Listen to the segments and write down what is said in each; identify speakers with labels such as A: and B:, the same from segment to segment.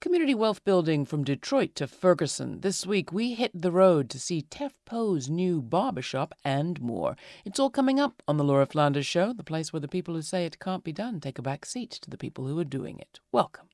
A: Community wealth building from Detroit to Ferguson. This week we hit the road to see Tef Poe's new barbershop and more. It's all coming up on the Laura Flanders Show, the place where the people who say it can't be done take a back seat to the people who are doing it. Welcome.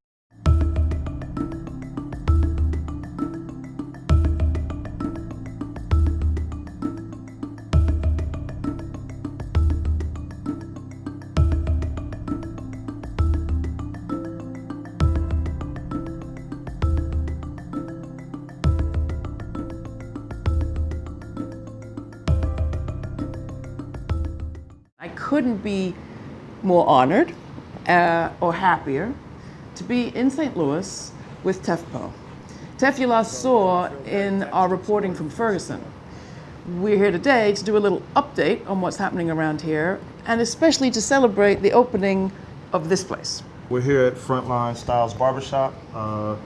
A: Couldn't be more honored uh, or happier to be in St. Louis with Tef Poe. Tef you last saw in our reporting from Ferguson. We're here today to do a little update on what's happening around here and especially to celebrate the opening of this place.
B: We're here at Frontline Styles Barbershop. Uh,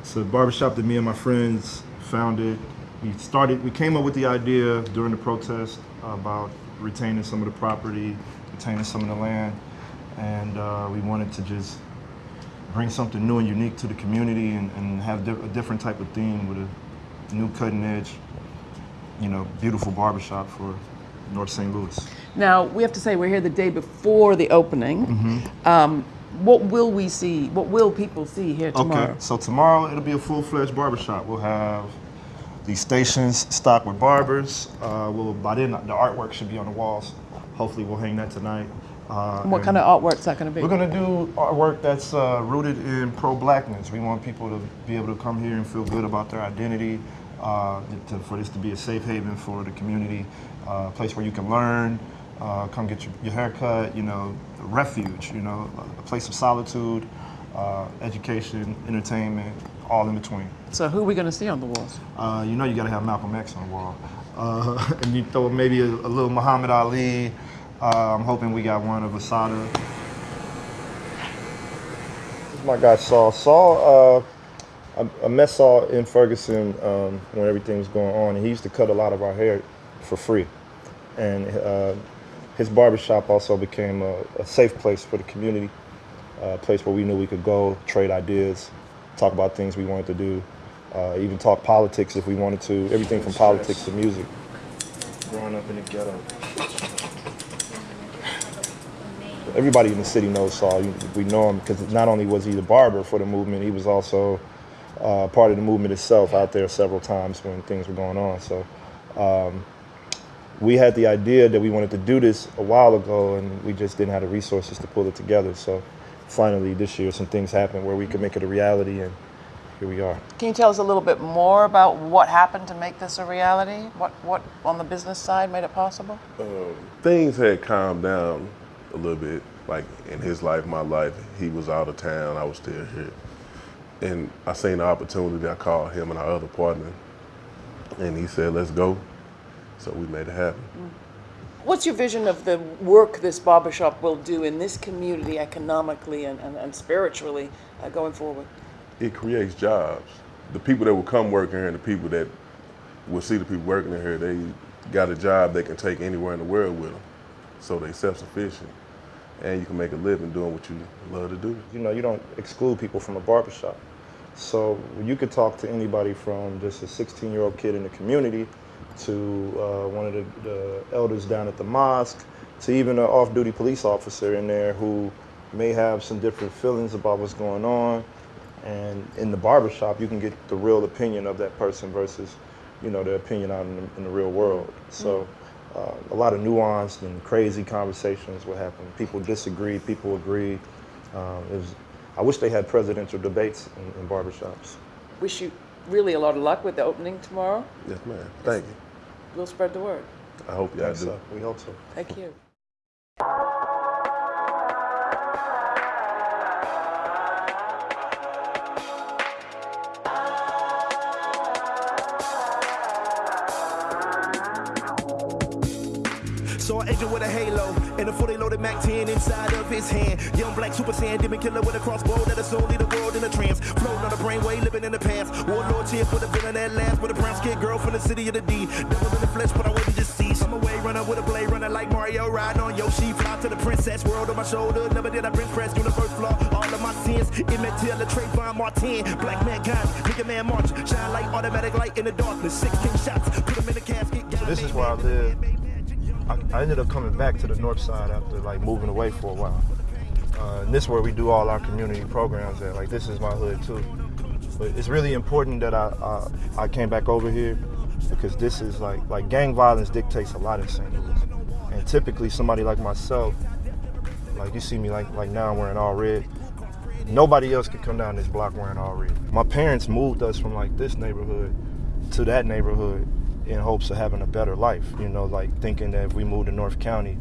B: it's a barbershop that me and my friends founded. We started, we came up with the idea during the protest about retaining some of the property, retaining some of the land, and uh, we wanted to just bring something new and unique to the community and, and have di a different type of theme with a new cutting edge, you know, beautiful barbershop for North St. Louis.
A: Now, we have to say we're here the day before the opening. Um, what will we see? What will people see here tomorrow?
B: Okay, so tomorrow it'll be a full-fledged barbershop. We'll have the stations stocked with barbers. Uh, we'll by then the artwork should be on the walls. Hopefully, we'll hang that tonight. Uh,
A: what kind of artwork's that going to be?
B: We're gonna do artwork that's uh, rooted in pro-blackness. We want people to be able to come here and feel good about their identity. Uh, to, for this to be a safe haven for the community, uh, a place where you can learn, uh, come get your, your hair cut, you know, a refuge, you know, a place of solitude, uh, education, entertainment, all in between.
A: So, who are we going to see on the walls?
B: Uh, you know you got to have Malcolm X on the wall. Uh, and you throw maybe a, a little Muhammad Ali. Uh, I'm hoping we got one of Assata. This is my guy Saul. Saul, uh, I, I met Saul in Ferguson um, when everything was going on. And he used to cut a lot of our hair for free. And uh, his barbershop also became a, a safe place for the community, a place where we knew we could go, trade ideas, talk about things we wanted to do, uh, even talk politics if we wanted to, everything from politics to music. Growing up in the ghetto. Everybody in the city knows Saul. We know him because not only was he the barber for the movement, he was also uh, part of the movement itself out there several times when things were going on. So um, we had the idea that we wanted to do this a while ago and we just didn't have the resources to pull it together. So finally this year some things happened where we could make it a reality and here we are.
A: Can you tell us a little bit more about what happened to make this a reality? What, what on the business side made it possible?
C: um, things had calmed down a little bit. Like in his life, my life, he was out of town, I was still here. And I seen the opportunity, I called him and our other partner, and he said, let's go. So we made it happen.
A: What's your vision of the work this barbershop will do in this community economically and, and, and spiritually uh, going forward?
C: It creates jobs. The people that will come work here and the people that will see the people working here, they got a job they can take anywhere in the world with them. So they self-sufficient. And you can make a living doing what you love to do.
B: You know, you don't exclude people from a barbershop. So you could talk to anybody from just a 16 year old kid in the community to uh, one of the, the elders down at the mosque to even an off duty police officer in there who may have some different feelings about what's going on. And in the barbershop, you can get the real opinion of that person versus, you know, their opinion out in the, in the real world. So uh, a lot of nuanced and crazy conversations will happen. People disagree, people agree. Um, it was, I wish they had presidential debates in, in barbershops.
A: Wish you really a lot of luck with the opening tomorrow.
C: Yes, ma'am. Thank you.
A: We'll spread the word.
C: I hope y'all do.
B: uh, we hope so.
A: Thank you.
D: Saw an agent with a halo and a fully loaded Mac 10 inside of his hand. Young black super saiyan, demon killer with a crossbow that Villain that last with a brown skinned girl from the city of the D. Devil in the flesh, but I wait to see. I'm away runner with a blade runner like Mario riding on Yoshi. Fly to the princess world on my shoulder. Never did I bring press universe flaw. All of my sins. Emmett Till, Trayvon Martin. Black man kind, nigga man march. Shine like automatic light in the darkness. 16 shots, put them in the casket.
B: So this is where I live. I, I ended up coming back to the north side after like moving away for a while. Uh, and this is where we do all our community programs at. Like this is my hood too. But it's really important that I, I I came back over here because this is like like gang violence dictates a lot in St. Louis. And typically somebody like myself, like you see me like like now I'm wearing all red. Nobody else could come down this block wearing all red. My parents moved us from like this neighborhood to that neighborhood in hopes of having a better life. You know, like thinking that if we moved to North County,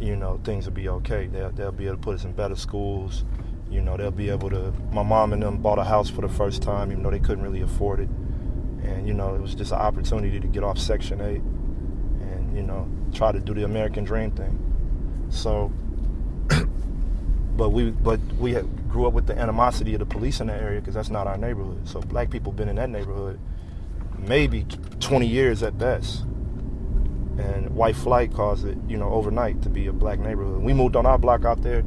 B: you know, things would be okay. They'll, they'll be able to put us in better schools. You know, they'll be able to. My mom and them bought a house for the first time, even though they couldn't really afford it. And, you know, it was just an opportunity to get off Section 8 and, you know, try to do the American dream thing. So, but we but we grew up with the animosity of the police in that area because that's not our neighborhood. So black people been in that neighborhood maybe 20 years at best. And white flight caused it, you know, overnight to be a black neighborhood. We moved on our block out there.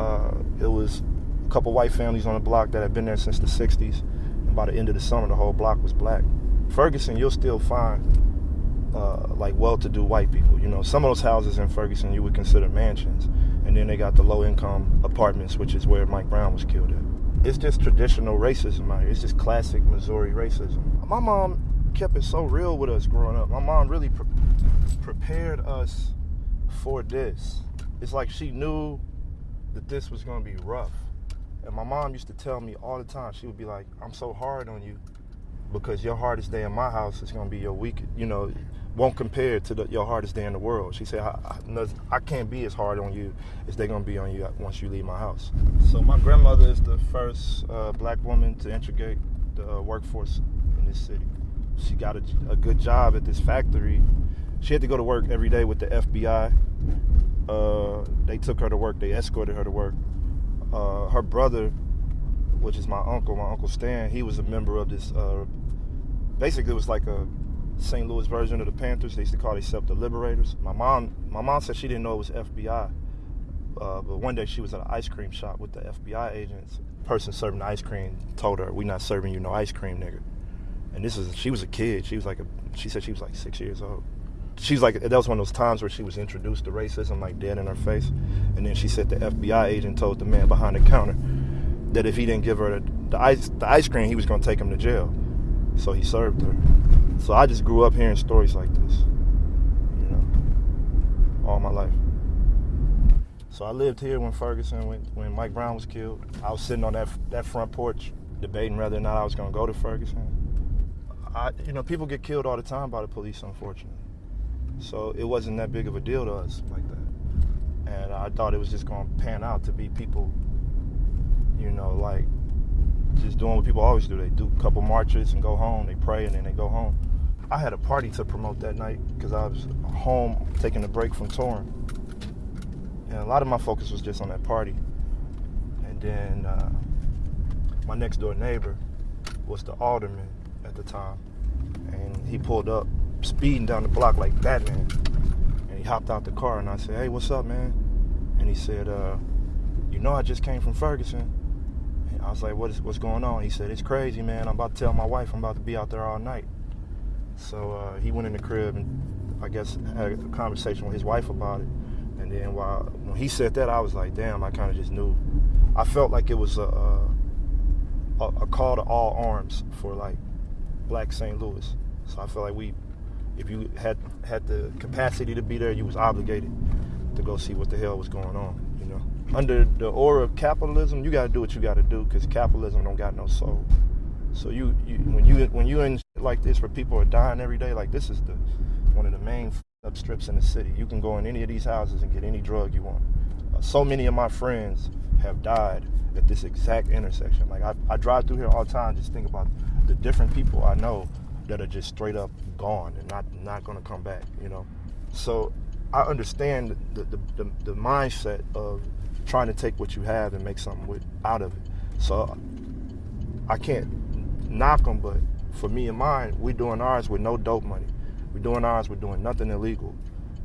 B: Uh, it was a couple white families on the block that had been there since the 60s. And by the end of the summer, the whole block was black. Ferguson, you'll still find uh, like well-to-do white people. You know, some of those houses in Ferguson you would consider mansions, and then they got the low-income apartments, which is where Mike Brown was killed at. It's just traditional racism out here. It's just classic Missouri racism. My mom kept it so real with us growing up. My mom really pre- prepared us for this. It's like she knew that this was going to be rough. And my mom used to tell me all the time, she would be like, I'm so hard on you because your hardest day in my house is going to be your week, you know, won't compare to the, your hardest day in the world. She said, I, I, I can't be as hard on you as they're going to be on you once you leave my house. So my grandmother is the first uh, black woman to integrate the uh, workforce in this city. She got a, a, good job at this factory. She had to go to work every day with the FBI. Uh, they took her to work. They escorted her to work. Uh, her brother, which is my uncle, my uncle Stan, he was a member of this. Uh, basically, it was like a St. Louis version of the Panthers. They used to call themselves the Liberators. My mom, my mom said she didn't know it was FBI, uh, but one day she was at an ice cream shop with the FBI agents. Person serving ice cream told her, "We're not serving you no ice cream, nigga." And this is she was a kid. She was like a, she said she was like six years old. She's like that was one of those times where she was introduced to racism like dead in her face. And then she said the FBI agent told the man behind the counter that if he didn't give her the, the ice the ice cream, he was going to take him to jail. So he served her. So I just grew up hearing stories like this, you know, all my life. So I lived here when Ferguson, when, when Mike Brown was killed. I was sitting on that that front porch debating whether or not I was going to go to Ferguson. I, you know, people get killed all the time by the police, unfortunately. So it wasn't that big of a deal to us like that. And I thought it was just going to pan out to be people, you know, like just doing what people always do. They do a couple marches and go home. They pray and then they go home. I had a party to promote that night because I was home taking a break from touring. And a lot of my focus was just on that party. And then uh, my next door neighbor was the alderman at the time. And he pulled up speeding down the block like Batman. And he hopped out the car and I said, Hey, what's up, man? And he said, uh, You know, I just came from Ferguson. And I was like, what is, What's going on? He said, It's crazy, man. I'm about to tell my wife I'm about to be out there all night. So uh, he went in the crib and I guess had a conversation with his wife about it. And then while when he said that, I was like, damn, I kind of just knew. I felt like it was a, a, a call to all arms for like black St. Louis. So I feel like we, if you had had the capacity to be there, you was obligated to go see what the hell was going on. You know, under the aura of capitalism, you got to do what you got to do because capitalism don't got no soul. So you, you when you when you in like this where people are dying every day, like this is the one of the main up strips in the city. You can go in any of these houses and get any drug you want. Uh, so many of my friends have died at this exact intersection. Like I, I drive through here all the time, just think about the different people I know that are just straight up gone and not not going to come back. You know, so I understand the, the the, the mindset of trying to take what you have and make something with out of it. So I can't knock them, but for me and mine, we're doing ours with no dope money. We're doing ours. We're doing nothing illegal.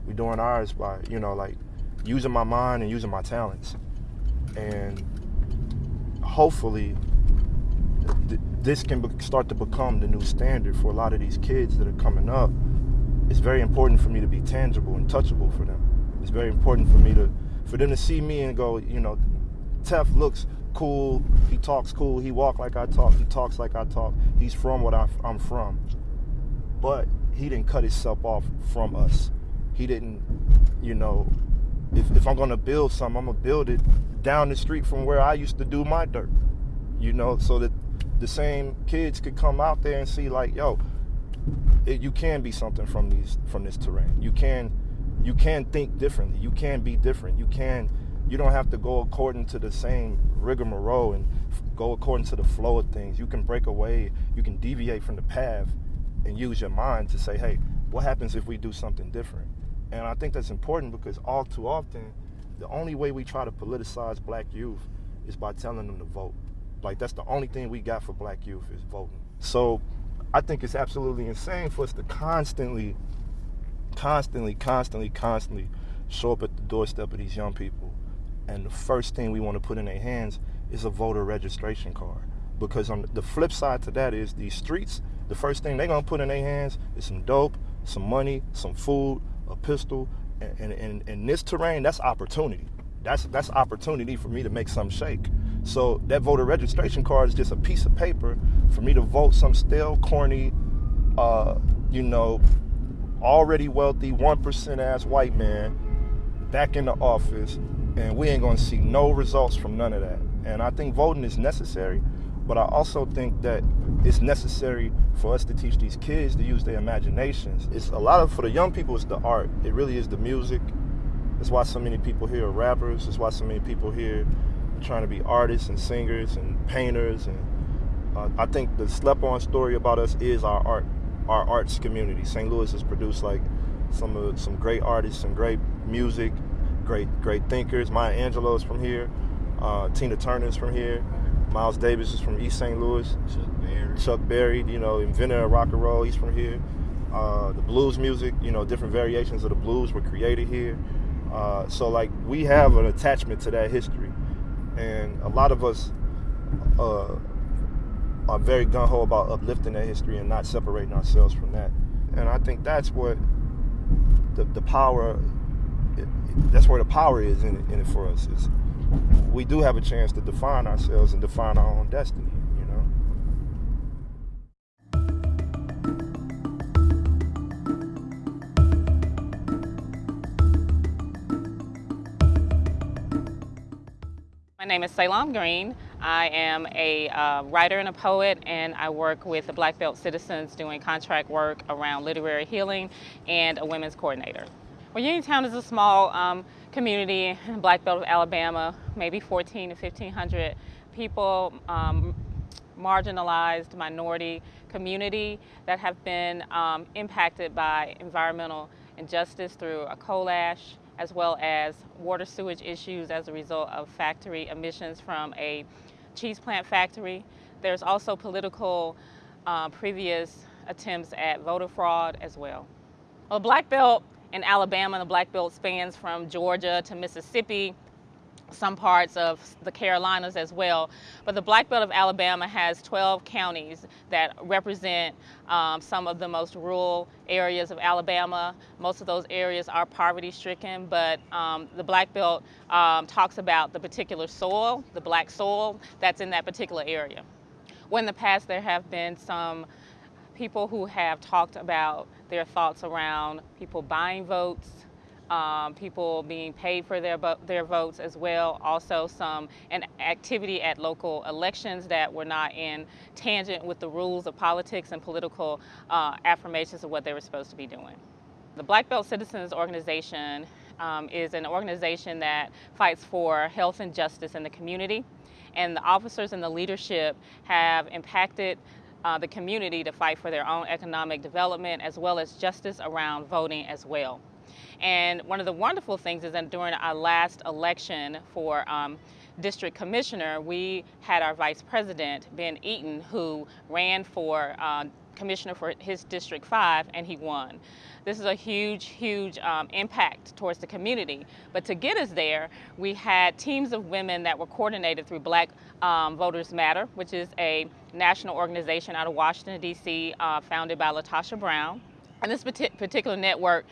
B: We're doing ours by you know like using my mind and using my talents, and hopefully this can start to become the new standard for a lot of these kids that are coming up. It's very important for me to be tangible and touchable for them. It's very important for me to for them to see me and go, you know, Tef looks cool. He talks cool. He walk like I talk. He talks like I talk. He's from what I, I'm from. But he didn't cut himself off from us. He didn't, you know, if, if I'm gonna build something, I'm gonna build it down the street from where I used to do my dirt. You know, so that the same kids could come out there and see like, yo, it, you can be something from these from this terrain. You can you can think differently. You can be different. You can you don't have to go according to the same rigmarole and go according to the flow of things. You can break away. You can deviate from the path and use your mind to say, hey, what happens if we do something different? And I think that's important because all too often, the only way we try to politicize black youth is by telling them to vote. Like that's the only thing we got for black youth is voting. So I think it's absolutely insane for us to constantly, constantly, constantly, constantly show up at the doorstep of these young people. And the first thing we want to put in their hands is a voter registration card. Because on the flip side to that is these streets, the first thing they're gonna put in their hands is some dope, some money, some food, a pistol, and in this terrain, that's opportunity. That's that's opportunity for me to make some shake. So that voter registration card is just a piece of paper for me to vote some stale, corny, uh, you know, already wealthy, one percent ass white man back in the office, and we ain't gonna see no results from none of that. And I think voting is necessary, but I also think that it's necessary for us to teach these kids to use their imaginations. It's a lot of for the young people. It's the art. It really is the music. That's why so many people here are rappers. That's why so many people here trying to be artists and singers and painters. And uh, I think the slept-on story about us is our art, our arts community. St. Louis has produced like some of some great artists some great music, great great thinkers. Maya Angelou's from here. Uh, Tina Turner's from here. Miles Davis is from East St. Louis.
E: Chuck Berry.
B: Chuck Berry, you know, inventor of rock and roll, he's from here. Uh, the blues music, you know, different variations of the blues were created here. Uh, so, like, we have an attachment to that history. And a lot of us uh, are very gun ho about uplifting that history and not separating ourselves from that. And I think that's what the, the power, that's where the power is in it, in it for us. Is we do have a chance to define ourselves and define our own destiny,
F: My name is Salaam Green. I am a uh, writer and a poet, and I work with the Black Belt Citizens doing contract work around literary healing and a women's coordinator. Well, Uniontown is a small um, community in Black Belt of Alabama, maybe 14 to 1500 people, um, marginalized minority community that have been um, impacted by environmental injustice through a coal ash as well as water sewage issues as a result of factory emissions from a cheese plant factory. There's also political uh, previous attempts at voter fraud as well. Well, Black Belt in Alabama, the Black Belt spans from Georgia to Mississippi, some parts of the Carolinas as well. But the Black Belt of Alabama has 12 counties that represent um, some of the most rural areas of Alabama. Most of those areas are poverty stricken, but um, the Black Belt um, talks about the particular soil, the black soil that's in that particular area. Well, in the past, there have been some people who have talked about their thoughts around people buying votes, um, people being paid for their their votes as well. Also, some an activity at local elections that were not in tangent with the rules of politics and political uh, affirmations of what they were supposed to be doing. The Black Belt Citizens Organization um, is an organization that fights for health and justice in the community, and the officers and the leadership have impacted uh, the community to fight for their own economic development as well as justice around voting as well. And one of the wonderful things is that during our last election for um, district commissioner, we had our vice president, Ben Eaton, who ran for uh, commissioner for his District 5 and he won. This is a huge, huge um, impact towards the community. But to get us there, we had teams of women that were coordinated through Black um, Voters Matter, which is a national organization out of Washington, D.C., uh, founded by LaTosha Brown. And this particular network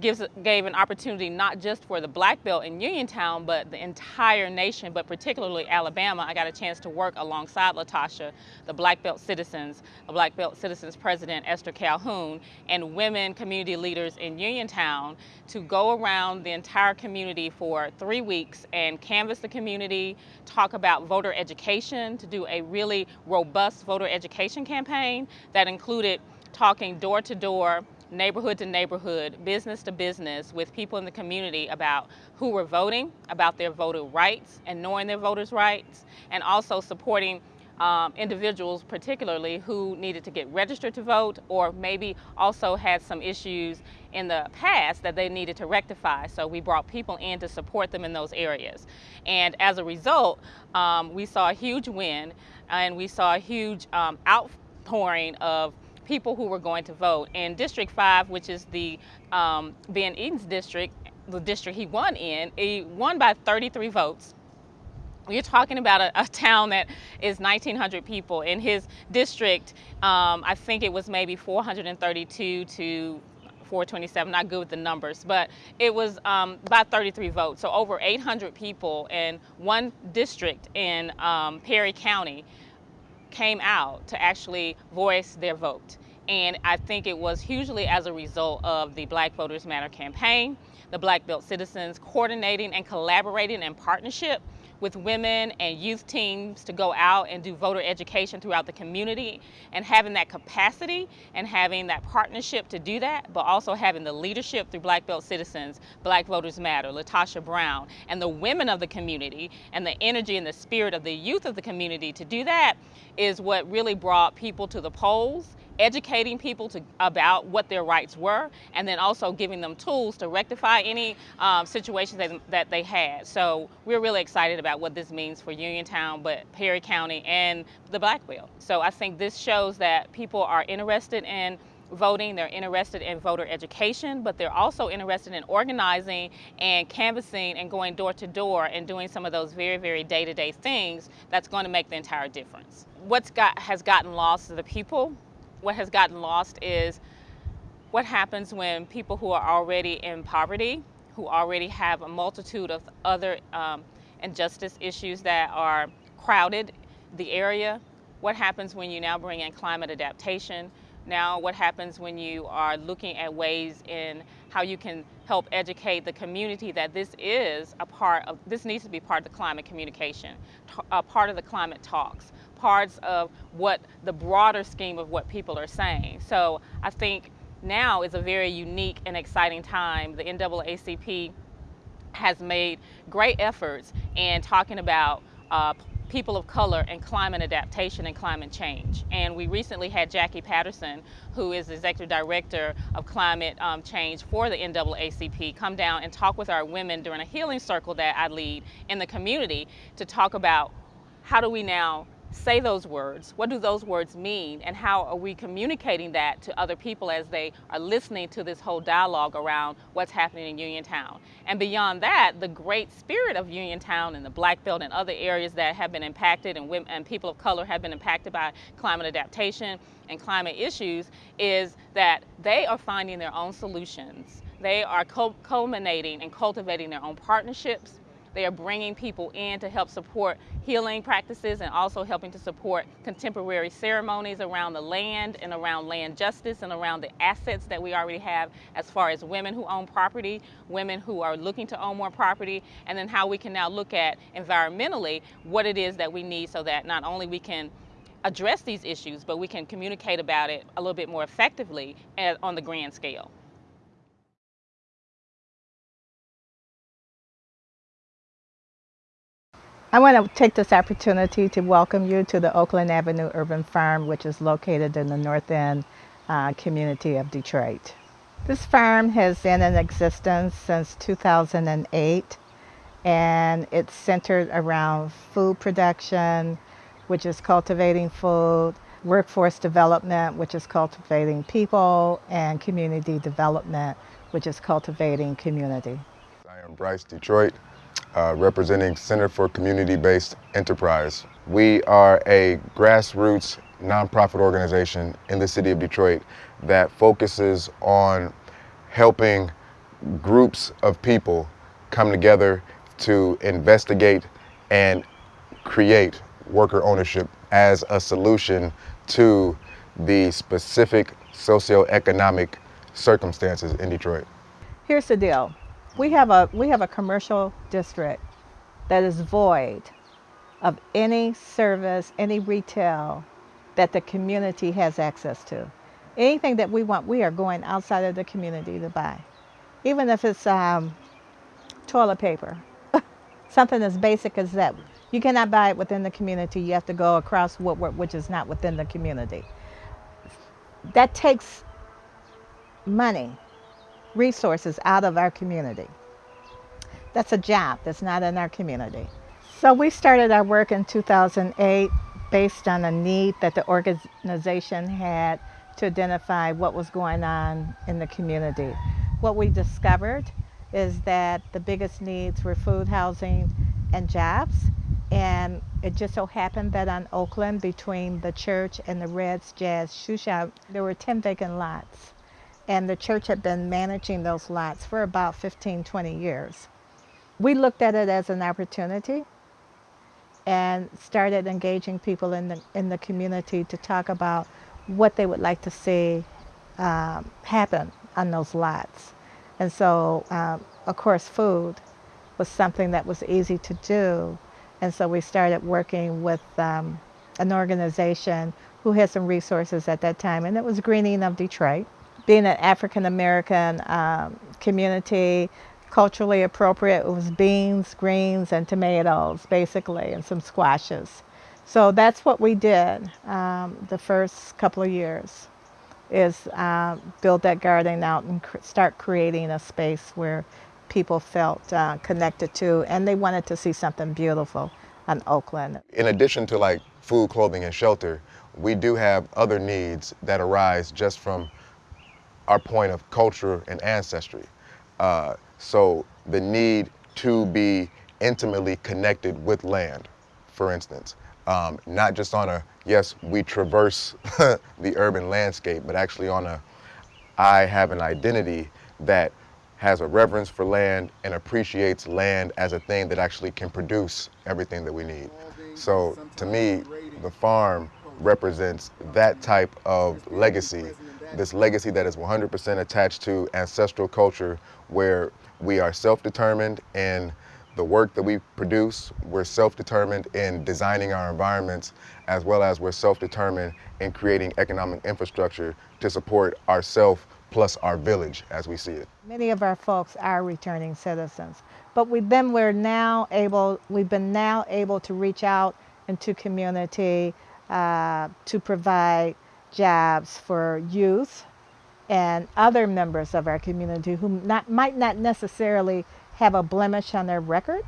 F: gives gave an opportunity not just for the black belt in Uniontown, but the entire nation, but particularly Alabama. I got a chance to work alongside LaTosha, the black belt citizens, the black belt citizens president Esther Calhoun, and women community leaders in Uniontown to go around the entire community for three weeks and canvass the community, talk about voter education, to do a really robust voter education campaign that included talking door to door neighborhood to neighborhood, business to business with people in the community about who were voting, about their voter rights and knowing their voters' rights, and also supporting um, individuals particularly who needed to get registered to vote or maybe also had some issues in the past that they needed to rectify. So we brought people in to support them in those areas. And as a result, um, we saw a huge win and we saw a huge um, outpouring of people who were going to vote. And District 5, which is the um, Ben Eaton's district, the district he won in, he won by 33 votes. You're talking about a, a, town that is 1,900 people. In his district, um, I think it was maybe 432 to 427, not good with the numbers, but it was um, about 33 votes. So over 800 people in one district in um, Perry County came out to actually voice their vote. And I think it was hugely as a result of the Black Voters Matter campaign, the Black Belt citizens coordinating and collaborating in partnership with women and youth teams to go out and do voter education throughout the community and having that capacity and having that partnership to do that, but also having the leadership through Black Belt Citizens, Black Voters Matter, LaTosha Brown, and the women of the community and the energy and the spirit of the youth of the community to do that is what really brought people to the polls educating people to, about what their rights were, and then also giving them tools to rectify any um, situations that, that they had. So we're really excited about what this means for Uniontown, but Perry County and the Black Belt. So I think this shows that people are interested in voting, they're interested in voter education, but they're also interested in organizing and canvassing and going door to door and doing some of those very, very day-to-day -day things that's going to make the entire difference. What's got has gotten lost to the people what has gotten lost is what happens when people who are already in poverty, who already have a multitude of other um, injustice issues that are crowded the area, what happens when you now bring in climate adaptation, now what happens when you are looking at ways in how you can help educate the community that this is a part of, this needs to be part of the climate communication, a part of the climate talks parts of what the broader scheme of what people are saying. So I think now is a very unique and exciting time. The NAACP has made great efforts in talking about uh, people of color and climate adaptation and climate change. And we recently had Jacqui Patterson, who is executive director of climate um, change for the NAACP, come down and talk with our women during a healing circle that I lead in the community to talk about how do we now say those words? What do those words mean? And how are we communicating that to other people as they are listening to this whole dialogue around what's happening in Uniontown? And beyond that, the great spirit of Uniontown and the Black Belt and other areas that have been impacted and, women, and people of color have been impacted by climate adaptation and climate issues is that they are finding their own solutions. They are culminating and cultivating their own partnerships they are bringing people in to help support healing practices and also helping to support contemporary ceremonies around the land and around land justice and around the assets that we already have as far as women who own property, women who are looking to own more property, and then how we can now look at environmentally what it is that we need so that not only we can address these issues, but we can communicate about it a little bit more effectively on the grand scale.
E: I want to take this opportunity to welcome you to the Oakland Avenue Urban Farm, which is located in the North End uh, community of Detroit. This farm has been in existence since 2008 and it's centered around food production, which is cultivating food, workforce development, which is cultivating people, and community development, which is cultivating community.
G: I am Bryce Detroit, uh, representing Center for Community-Based Enterprise. We are a grassroots nonprofit organization in the city of Detroit that focuses on helping groups of people come together to investigate and create worker ownership as a solution to the specific socioeconomic circumstances in Detroit.
E: Here's the deal. We have a we have a commercial district that is void of any service, any retail that the community has access to. Anything that we want, we are going outside of the community to buy. Even if it's um, toilet paper, something as basic as that. You cannot buy it within the community. You have to go across Woodward, which is not within the community. That takes money, resources out of our community. That's a job that's not in our community. So we started our work in 2008 based on a need that the organization had to identify what was going on in the community. What we discovered is that the biggest needs were food, housing, and jobs. And it just so happened that on Oakland, between the church and the Reds Jazz Shoe Shop, there were 10 vacant lots. And the church had been managing those lots for about 15, 20 years. We looked at it as an opportunity and started engaging people in the, in the community to talk about what they would like to see um, happen on those lots. And so, um, of course, food was something that was easy to do. And so we started working with um, an organization who had some resources at that time, and it was Greening of Detroit. Being an African American um, community, culturally appropriate, it was beans, greens, and tomatoes, basically, and some squashes. So that's what we did um, the first couple of years is uh, build that garden out and cr start creating a space where people felt uh, connected to and they wanted to see something beautiful on Oakland.
G: In addition to like food, clothing, and shelter, we do have other needs that arise just from our point of culture and ancestry. Uh, so the need to be intimately connected with land, for instance um, not just on a, yes, we traverse the urban landscape, but actually on a, I have an identity that has a reverence for land and appreciates land as a thing that actually can produce everything that we need. So to me, the farm represents that type of legacy, this legacy that is 100% attached to ancestral culture where we are self-determined and the work that we produce, we're self-determined in designing our environments, as well as we're self-determined in creating economic infrastructure to support ourself plus our village as we see it.
E: Many of our folks are returning citizens, but we, then we're now able, we've been now able to reach out into community uh, to provide jobs for youth and other members of our community who not, might not necessarily have a blemish on their record,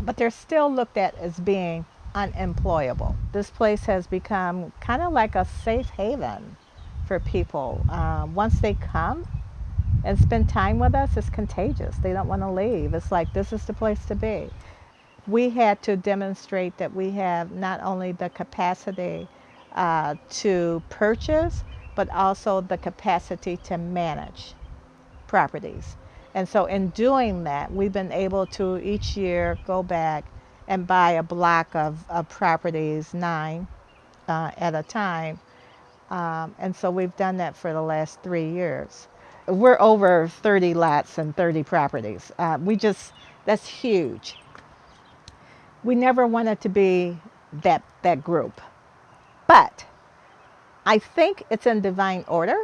E: but they're still looked at as being unemployable. This place has become kind of like a safe haven for people. Uh, once they come and spend time with us, it's contagious. They don't want to leave. It's like this is the place to be. We had to demonstrate that we have not only the capacity uh, to purchase, but also the capacity to manage properties. And so in doing that, we've been able to each year go back and buy a block of, of properties, nine uh, at a time. Um, and so we've done that for the last three years. We're over 30 lots and 30 properties. Uh, we just, that's huge. We never wanted to be that, that group. But I think it's in divine order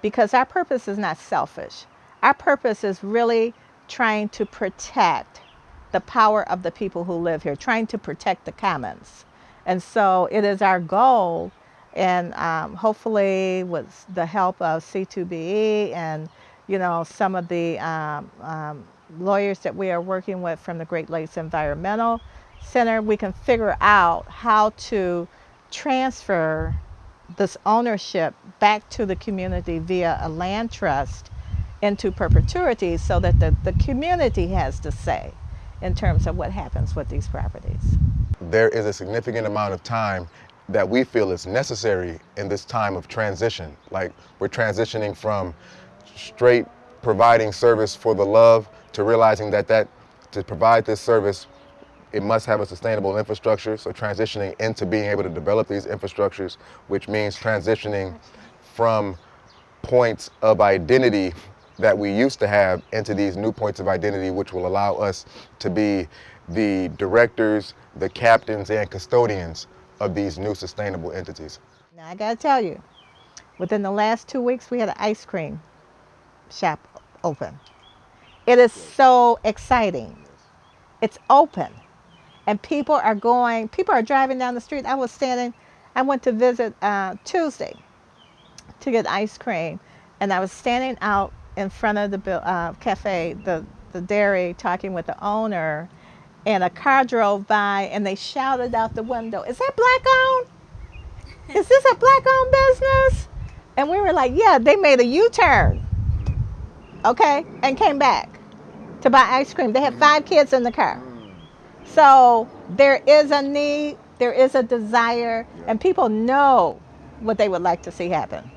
E: because our purpose is not selfish. Our purpose is really trying to protect the power of the people who live here, trying to protect the commons. And so it is our goal, and um, hopefully with the help of C2BE and you know some of the um, um, lawyers that we are working with from the Great Lakes Environmental Center, we can figure out how to transfer this ownership back to the community via a land trust into perpetuity so that the, the community has to say in terms of what happens with these properties.
G: there is a significant amount of time that we feel is necessary in this time of transition. Like we're transitioning from straight providing service for the love to realizing that that to provide this service it must have a sustainable infrastructure. So transitioning into being able to develop these infrastructures, which means transitioning from points of identity that we used to have into these new points of identity, which will allow us to be the directors, the captains, and custodians of these new sustainable entities.
E: Now I gotta tell you, within the last two weeks we had an ice cream shop open. It is so exciting. It's open. And people are going, people are driving down the street. I was standing, I went to visit uh, Tuesday to get ice cream. And I was standing out in front of the uh, cafe, the, the dairy, talking with the owner. And a car drove by and they shouted out the window, Is that black owned? Is this a black owned business? And we were like, Yeah, they made a U turn. Okay, and came back to buy ice cream. They had five kids in the car. So there is a need, there is a desire, and people know what they would like to see happen.